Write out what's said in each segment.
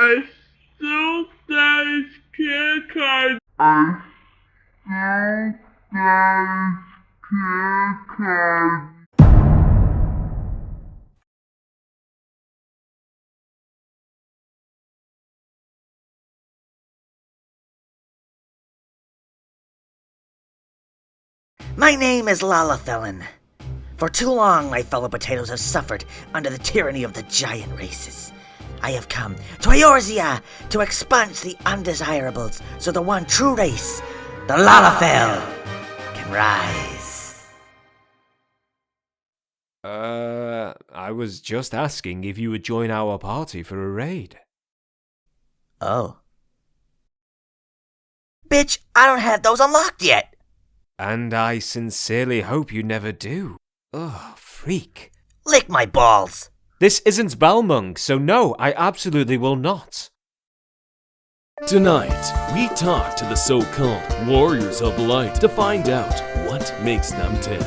I still got his care card. I still got his care card. My name is Lalafelin. For too long, my fellow potatoes have suffered under the tyranny of the giant races. I have come to Eorzea to expunge the undesirables so the one true race, the Lalafell, can rise. Uh, I was just asking if you would join our party for a raid. Oh. Bitch, I don't have those unlocked yet. And I sincerely hope you never do. Ugh, freak. Lick my balls. This isn't Balmung, so no, I absolutely will not. Tonight, we talk to the so-called Warriors of Light to find out what makes them tick.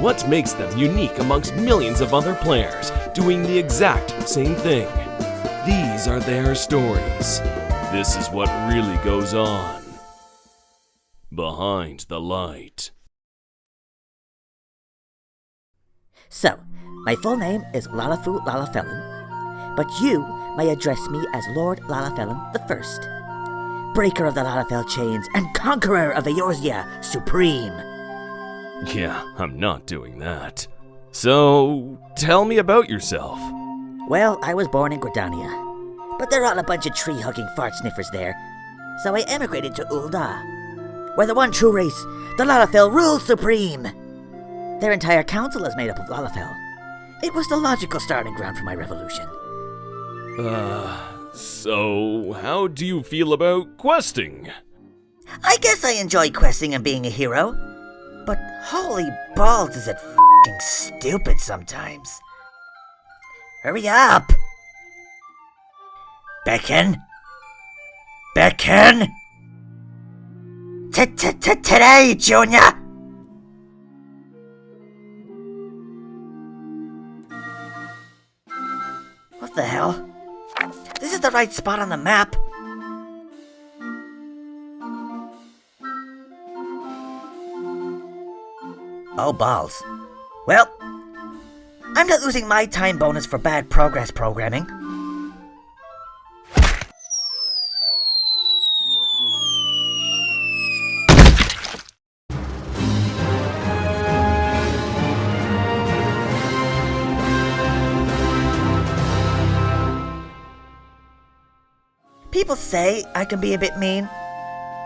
What makes them unique amongst millions of other players doing the exact same thing. These are their stories. This is what really goes on. Behind the light. So, my full name is Lalafu Lalafelin, but you may address me as Lord Lalafelin the First, breaker of the Lalafell chains and conqueror of Eorzea Supreme. Yeah, I'm not doing that. So, tell me about yourself. Well, I was born in Gridania, but they're all a bunch of tree-hugging fart sniffers there, so I emigrated to Ul'dah, where the one true race, the Lalafell, rules supreme. Their entire council is made up of Lalafell. It was the logical starting ground for my revolution. Uh, so how do you feel about questing? I guess I enjoy questing and being a hero, but holy balls is it fing stupid sometimes. Hurry up! Beckon? Beckon? Today, Junior! Is the right spot on the map. Oh, balls. Well, I'm not losing my time bonus for bad progress programming. People say I can be a bit mean,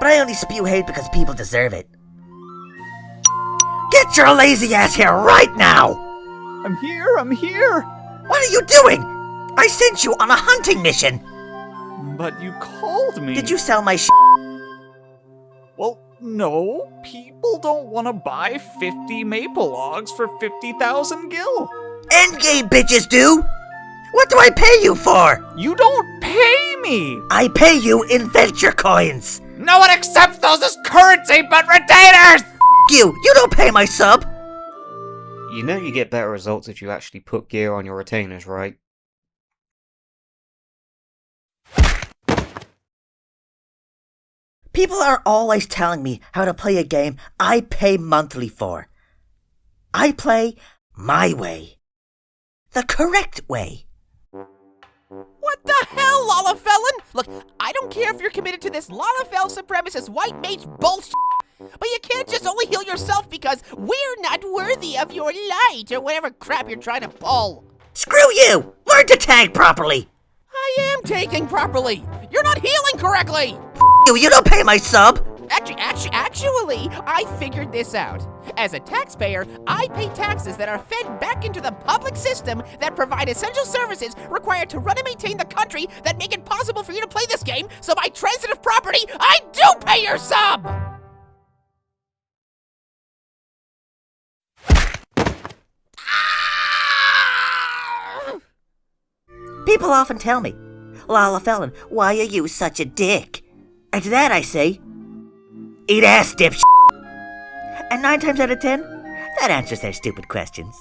but I only spew hate because people deserve it. Get your lazy ass here right now! I'm here, I'm here! What are you doing? I sent you on a hunting mission! But you called me. Did you sell my sh? Well, no. People don't want to buy 50 maple logs for 50,000 gil. Endgame bitches do! What do I pay you for? You don't pay me! I pay you in venture coins! No one accepts those as currency but retainers! You! You don't pay my sub! You know you get better results if you actually put gear on your retainers, right? People are always telling me how to play a game I pay monthly for. I play my way. The correct way. What the hell, Lalafellan? Look, I don't care if you're committed to this Lalafell supremacist white mage bullshit, but you can't just only heal yourself because we're not worthy of your light or whatever crap you're trying to pull. Screw you! Learn to tag properly! I am tagging properly. You're not healing correctly. You, you don't pay my sub! Actually, actually, actually, I figured this out. As a taxpayer, I pay taxes that are fed back into the public system that provide essential services required to run and maintain the country that make it possible for you to play this game, so by transitive property, I do pay your sub! People often tell me, Lala Felon, why are you such a dick? And to that I say, eat ass, dipsh. And nine times out of ten, that answers their stupid questions.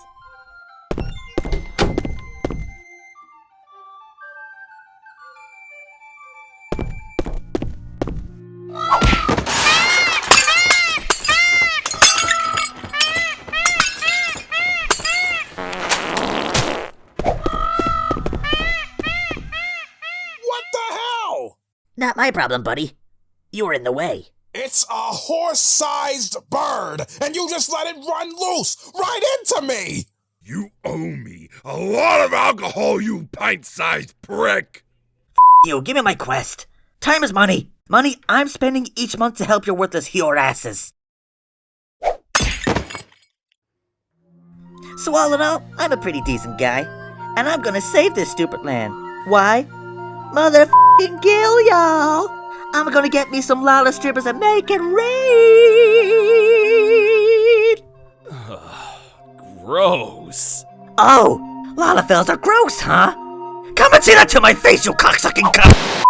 Not my problem, buddy. You were in the way. It's a horse-sized bird, and you just let it run loose right into me! You owe me a lot of alcohol, you pint-sized prick! You, give me my quest. Time is money. Money I'm spending each month to help your worthless hero asses. So all in all, I'm a pretty decent guy. And I'm gonna save this stupid land. Why? Motherfucking kill y'all! I'm gonna get me some Lala strippers and make it rain! Gross. Oh, Lalafels are gross, huh? Come and say that to my face, you cocksucking cunt!